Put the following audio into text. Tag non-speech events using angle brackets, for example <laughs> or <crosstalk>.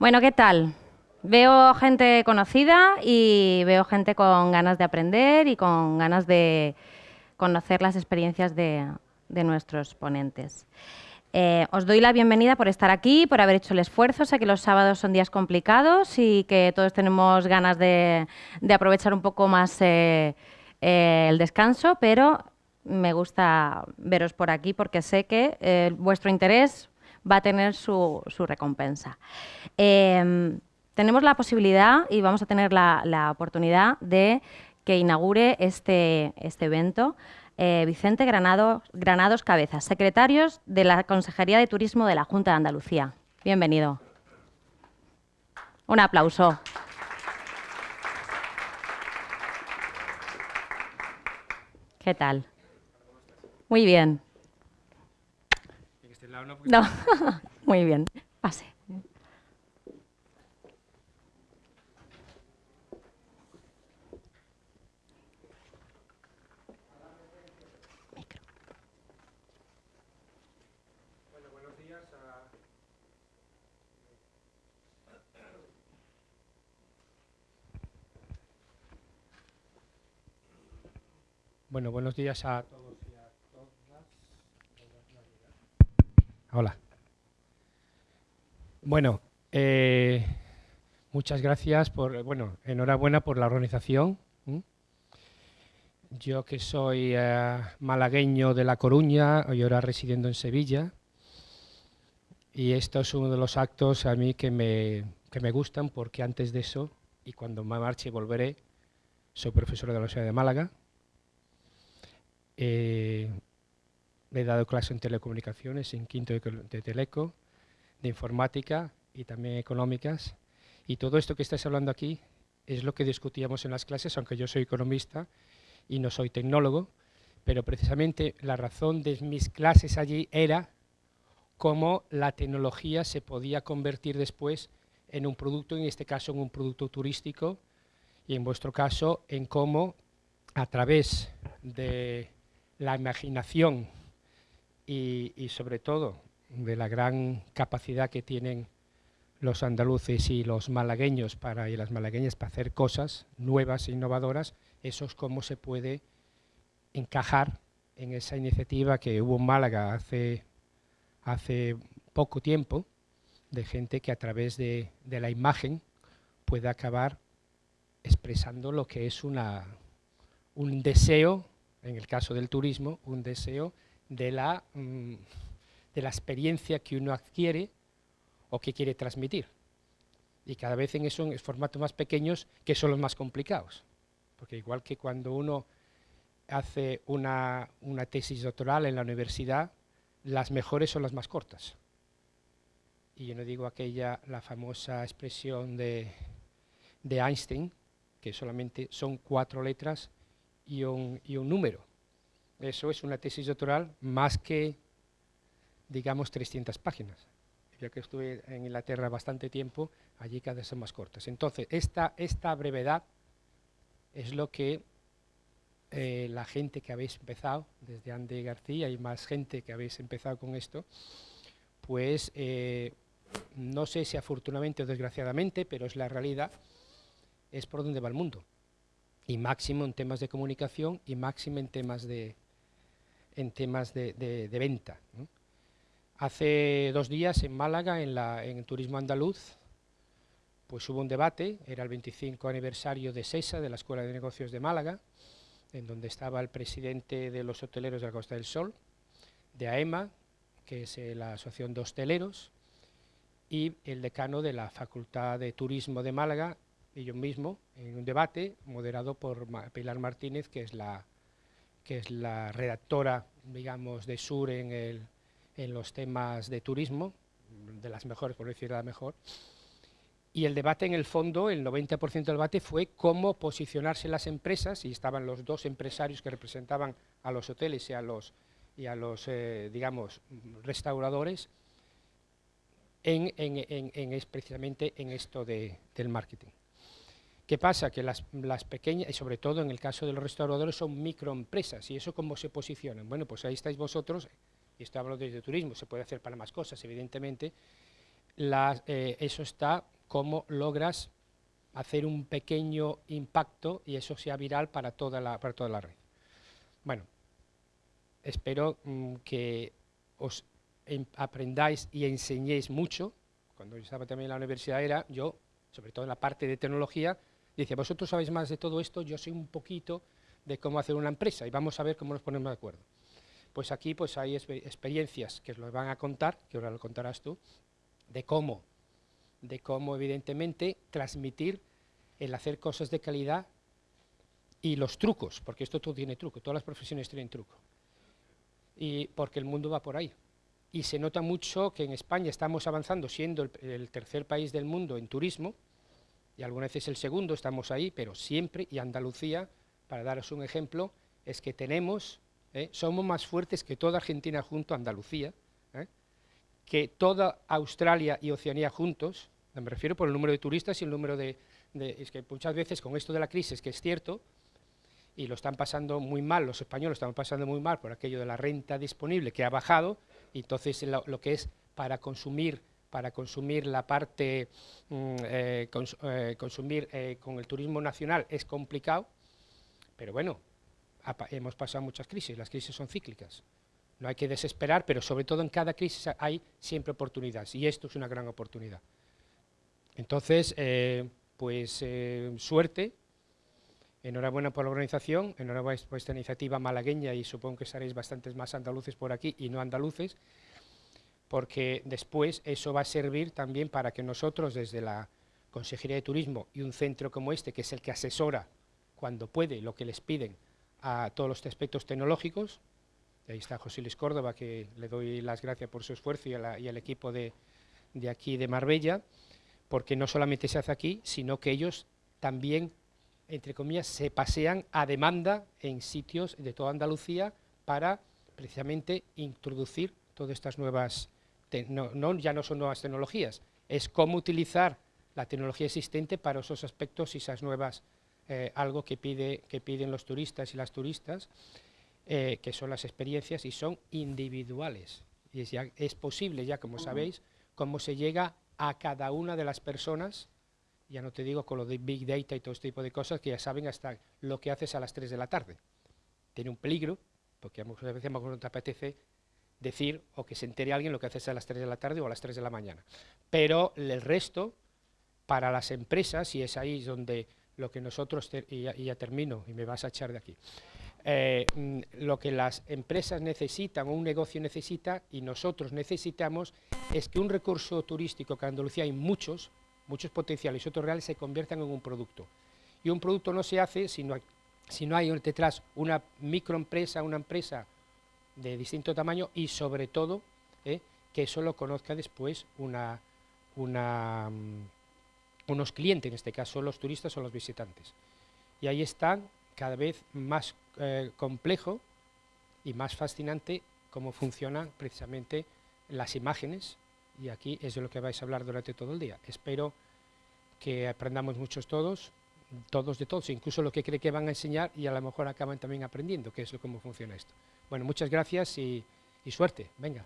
Bueno, ¿qué tal? Veo gente conocida y veo gente con ganas de aprender y con ganas de conocer las experiencias de, nuestros ponentes. Eh, os doy la bienvenida por estar aquí, por haber hecho el esfuerzo. Sé que los sábados son días complicados y que todos tenemos ganas de, aprovechar un poco más eh, eh, el descanso, pero me gusta veros por aquí porque sé que vuestro interés va a tener su, recompensa. Em, tenemos la posibilidad y vamos a tener la, oportunidad de que inaugure este, este evento eh, Vicente Granados, Granados Cabezas, secretarios de la Consejería de Turismo de la Junta de Andalucía. Bienvenido. Un aplauso. ¿Qué tal? Muy bien. No, <laughs> muy bien. Pase. Bueno, buenos días a... Bueno, buenos días a todos. Hola. Bueno, eh, muchas gracias por, bueno, enhorabuena por la organización. Yo que soy eh, malagueño de La Coruña y ahora residiendo en Sevilla, y esto es uno de los actos a mí que me, que me gustan porque antes de eso, y cuando me marche volveré, soy profesor de la Universidad de Málaga, eh, he dado clase en telecomunicaciones, en quinto de, teleco, de informática y también económicas. Y todo esto que estáis hablando aquí es lo que discutíamos en las clases, aunque yo soy economista y no soy tecnólogo, pero precisamente la razón de mis clases allí era cómo la tecnología se podía convertir después en un producto, en este caso en un producto turístico, y en vuestro caso en cómo a través de la imaginación y, sobre todo de la gran capacidad que tienen los andaluces y los malagueños para, y las malagueñas para hacer cosas nuevas e innovadoras, eso es cómo se puede encajar en esa iniciativa que hubo en Málaga hace, hace poco tiempo, de gente que a través de, de la imagen puede acabar expresando lo que es una, un deseo, en el caso del turismo, un deseo de la, mm, de la experiencia que uno adquiere o que quiere transmitir. Y cada vez en eso, en formatos más pequeños, que son los más complicados. Porque igual que cuando uno hace una, una tesis doctoral en la universidad, las mejores son las más cortas. Y yo no digo aquella, la famosa expresión de, de Einstein, que solamente son cuatro letras y un, y un número. Eso es una tesis doctoral más que, digamos, 300 páginas. Yo que estuve en Inglaterra bastante tiempo, allí cada vez son más cortas. Entonces, esta, esta brevedad es lo que eh, la gente que habéis empezado, desde Andy García y más gente que habéis empezado con esto, pues eh, no sé si afortunadamente o desgraciadamente, pero es la realidad, es por donde va el mundo. Y máximo en temas de comunicación y máximo en temas de, en temas de, venta. Hace dos días en Málaga, en, la, en Turismo Andaluz, pues hubo un debate, era el 25 aniversario de SESA, de la Escuela de Negocios de Málaga, en donde estaba el presidente de los hoteleros de la Costa del Sol, de AEMA, que es eh, la Asociación de Hosteleros, y el decano de la Facultad de Turismo de Málaga, y yo mismo, en un debate moderado por Pilar Martínez, que es la que es la redactora, digamos, de Sur en, el, en los temas de turismo, de las mejores, por decir la mejor, y el debate en el fondo, el 90% del debate fue cómo posicionarse las empresas, y estaban los dos empresarios que representaban a los hoteles y a los, y a los eh, digamos, restauradores, en, en, en, precisamente en esto de, del marketing. ¿Qué pasa? Que las, pequeñas, y sobre todo en el caso de los restauradores, son microempresas. ¿Y eso cómo se posicionan? Bueno, pues ahí estáis vosotros, y esto hablo desde turismo, se puede hacer para más cosas, evidentemente. eh, eso está cómo logras hacer un pequeño impacto y eso sea viral para toda la, para toda la red. Bueno, espero mm, que os aprendáis y enseñéis mucho. Cuando yo estaba también en la universidad era, yo, sobre todo en la parte de tecnología, decía, vosotros sabéis más de todo esto, yo sé un poquito de cómo hacer una empresa y vamos a ver cómo nos ponemos de acuerdo. Pues aquí pues hay experiencias que os lo van a contar, que ahora lo contarás tú, de cómo, de cómo evidentemente transmitir el hacer cosas de calidad y los trucos, porque esto todo tiene truco, todas las profesiones tienen truco. Y porque el mundo va por ahí. Y se nota mucho que en España estamos avanzando, siendo el, tercer país del mundo en turismo, y algunas veces el segundo, estamos ahí, pero siempre, y Andalucía, para daros un ejemplo, es que tenemos, ¿eh? somos más fuertes que toda Argentina junto a Andalucía, ¿eh? que toda Australia y Oceanía juntos, me refiero por el número de turistas y el número de, es que muchas veces con esto de la crisis, que es cierto, y lo están pasando muy mal, los españoles están pasando muy mal por aquello de la renta disponible que ha bajado, y entonces lo, que es para consumir para consumir la parte, mm, eh, eh, consumir eh, con el turismo nacional es complicado, pero bueno, hemos pasado muchas crisis, las crisis son cíclicas, no hay que desesperar, pero sobre todo en cada crisis hay siempre oportunidades, y esto es una gran oportunidad. Entonces, pues suerte, enhorabuena por la organización, enhorabuena por esta iniciativa malagueña y supongo que seréis bastantes más andaluces por aquí y no andaluces, porque después eso va a servir también para que nosotros desde la Consejería de Turismo y un centro como este, que es el que asesora cuando puede lo que les piden a todos los aspectos tecnológicos, ahí está José Luis Córdoba, que le doy las gracias por su esfuerzo y, al equipo de, de aquí de Marbella, porque no solamente se hace aquí, sino que ellos también, entre comillas, se pasean a demanda en sitios de toda Andalucía para precisamente introducir todas estas nuevas, no, ya no son nuevas tecnologías, es cómo utilizar la tecnología existente para esos aspectos y esas nuevas, eh, algo que, pide, que piden los turistas y las turistas, eh, que son las experiencias y son individuales. Y es, es posible ya, como sabéis, cómo se llega a cada una de las personas, ya no te digo con lo de Big Data y todo este tipo de cosas, que ya saben hasta lo que haces a las 3 de la tarde. Tiene un peligro, porque muchas veces no te apetece decir o que se entere alguien lo que haces a las 3 de la tarde o a las 3 de la mañana. Pero el resto, para las empresas, y es ahí donde lo que nosotros, y ya termino, y me vas a echar de aquí, eh, mm, lo que las empresas necesitan o un negocio necesita y nosotros necesitamos es que un recurso turístico, que en Andalucía hay muchos, muchos potenciales y otros reales, se conviertan en un producto. Y un producto no se hace si no hay, si no hay detrás una microempresa, una empresa de distinto tamaño y sobre todo eh, que eso lo conozca después una, una, mm, unos clientes, en este caso los turistas o los visitantes. Y ahí están cada vez más eh, complejo y más fascinante cómo funcionan precisamente las imágenes y aquí es de lo que vais a hablar durante todo el día. Espero que aprendamos muchos todos, todos de todos, incluso lo que cree que van a enseñar y a lo mejor acaban también aprendiendo qué es lo cómo funciona esto. Bueno, muchas gracias y, suerte. Venga.